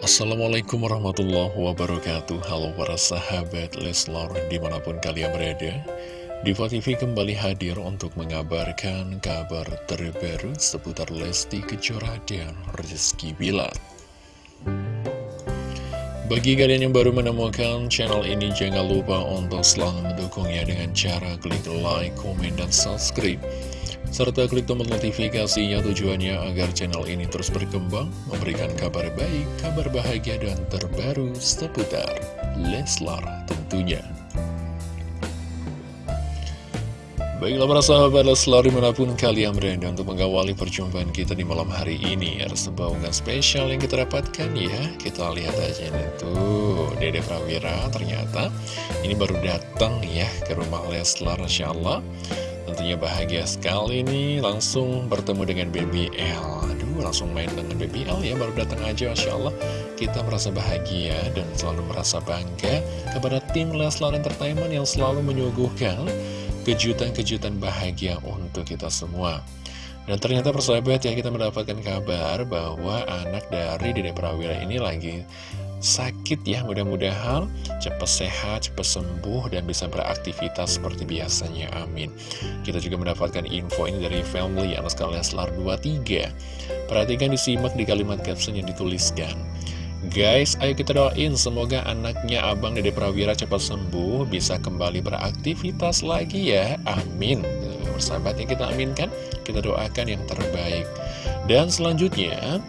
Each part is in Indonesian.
Assalamualaikum warahmatullahi wabarakatuh. Halo para sahabat Leslar di mana pun kalian berada Diva TV kembali hadir untuk mengabarkan kabar terbaru seputar Lesti Kejora dan Rizky Bilar. Bagi kalian yang baru menemukan channel ini jangan lupa untuk selalu mendukungnya dengan cara klik like, komen, dan subscribe serta klik tombol notifikasinya tujuannya agar channel ini terus berkembang, memberikan kabar baik, kabar bahagia, dan terbaru seputar Leslar tentunya. Baiklah para sahabat Leslar di mana pun kalian berada untuk mengawali perjumpaan kita di malam hari ini Ada sebuah unggahan spesial yang kita dapatkan ya Kita lihat aja nih tuh Dede Prawira ternyata ini baru datang ya ke rumah Leslar Insya Allah Tentunya bahagia sekali nih langsung bertemu dengan BBL Aduh langsung main dengan BBL ya baru datang aja Masya Allah. Kita merasa bahagia dan selalu merasa bangga kepada tim Leslar Entertainment yang selalu menyuguhkan kejutan-kejutan bahagia untuk kita semua. Dan ternyata persahabat ya kita mendapatkan kabar bahwa anak dari Dede Prawira ini lagi sakit ya mudah-mudahan cepat sehat, cepat sembuh dan bisa beraktivitas seperti biasanya amin kita juga mendapatkan info ini dari family anak sekalian selar 23 perhatikan disimak di kalimat caption yang dituliskan Guys, ayo kita doain semoga anaknya Abang Dede Prawira cepat sembuh, bisa kembali beraktivitas lagi ya. Amin. Persahabat yang kita aminkan, kita doakan yang terbaik. Dan selanjutnya,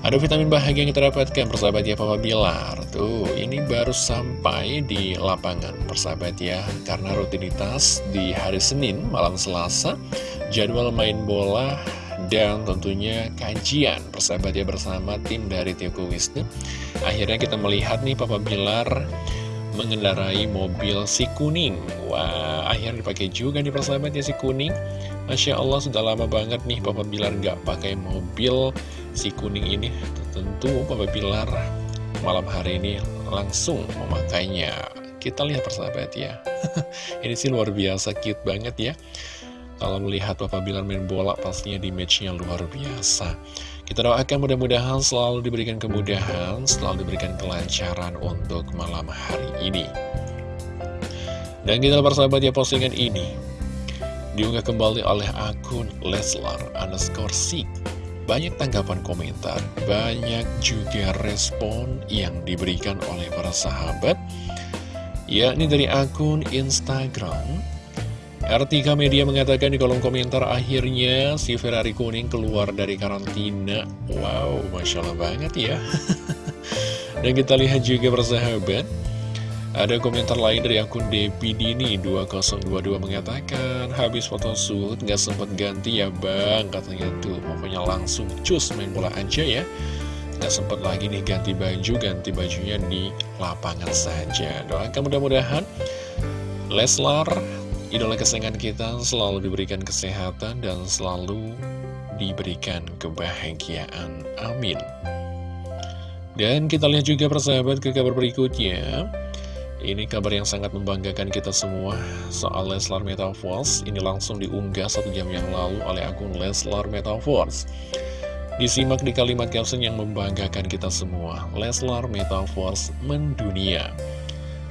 ada vitamin bahagia yang kita dapatkan persahabat ya Papa Bilar. Tuh ini baru sampai di lapangan persahabat ya. Karena rutinitas di hari Senin malam Selasa Jadwal main bola dan tentunya kajian persahabat ya bersama tim dari Tioku Wisnu. Akhirnya kita melihat nih Papa Bilar mengendarai mobil si kuning. Wah akhirnya dipakai juga nih persahabat ya si kuning. Masya Allah sudah lama banget nih Papa Bilar nggak pakai mobil si kuning ini. Tentu Papa Bilar malam hari ini langsung memakainya. Kita lihat persahabat ya. Ini sih luar biasa cute banget ya. Kalau melihat Papa Bilar main bola pastinya di matchnya luar biasa kita doakan mudah-mudahan selalu diberikan kemudahan selalu diberikan kelancaran untuk malam hari ini dan kita persahabat ya postingan ini diunggah kembali oleh akun Leslar underscore Sik banyak tanggapan komentar, banyak juga respon yang diberikan oleh para sahabat, yakni dari akun Instagram. Artika Media mengatakan di kolom komentar akhirnya si Ferrari kuning keluar dari karantina. Wow, Masya Allah banget ya. Dan kita lihat juga persahabat, ada komentar lain dari akun Depi Dini 2022 mengatakan Habis foto shoot gak sempet ganti ya bang Katanya tuh pokoknya langsung cus main bola aja ya Gak sempet lagi nih ganti baju Ganti bajunya di lapangan saja Doakan mudah-mudahan Leslar Idola kesayangan kita selalu diberikan kesehatan Dan selalu diberikan kebahagiaan Amin Dan kita lihat juga persahabat ke kabar berikutnya ini kabar yang sangat membanggakan kita semua soal Leslar Metaverse. Ini langsung diunggah satu jam yang lalu oleh akun Leslar Metaverse. Disimak di kalimat caption yang membanggakan kita semua. Leslar Metaverse mendunia.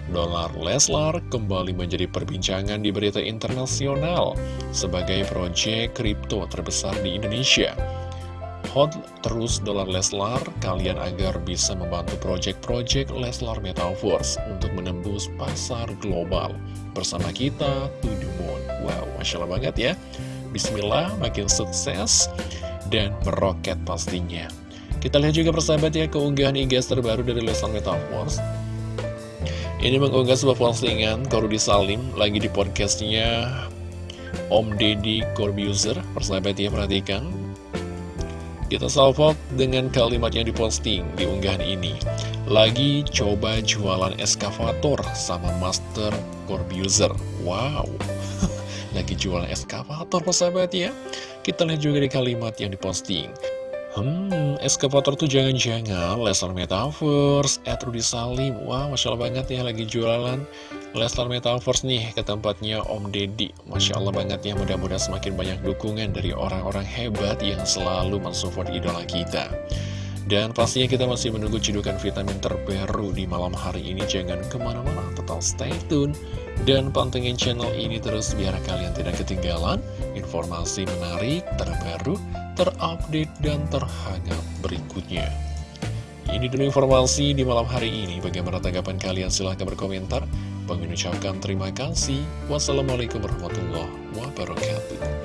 Dolar Leslar kembali menjadi perbincangan di berita internasional sebagai proyek kripto terbesar di Indonesia. Hot terus dolar Leslar kalian agar bisa membantu proyek-proyek Leslar Metaverse untuk menembus pasar global bersama kita to the moon. Wow, Masya Allah banget ya. Bismillah, makin sukses dan meroket pastinya. Kita lihat juga persahabat ya keunggahan IG terbaru dari Leslar Metaverse. Ini mengunggah sebuah postingan Korudi Salim lagi di podcastnya Om Deddy Corbuzier. Persahabat ya perhatikan kita salvok dengan kalimat yang diposting di unggahan ini. Lagi coba jualan eskavator sama Master Corbuzier. Wow. Lagi jualan eskavator persahabat ya. Kita lihat juga di kalimat yang diposting. Hmm, eskavator tuh jangan-jangan Leslar Metaverse, Ed Rudy Salim. Wah, Masya Allah banget ya lagi jualan Leslar Metaverse nih ke tempatnya Om Deddy. Masya Allah banget ya, mudah-mudahan semakin banyak dukungan dari orang-orang hebat yang selalu mensupport idola kita. Dan pastinya kita masih menunggu cedukan vitamin terbaru di malam hari ini Jangan ke mana-mana, tetap stay tune Dan pantengin channel ini terus biar kalian tidak ketinggalan Informasi menarik, terbaru, terupdate, dan terhangat berikutnya ini dulu informasi di malam hari ini. Bagaimana tanggapan kalian? Silahkan berkomentar. Bang ucapkan terima kasih. Wassalamualaikum warahmatullahi wabarakatuh.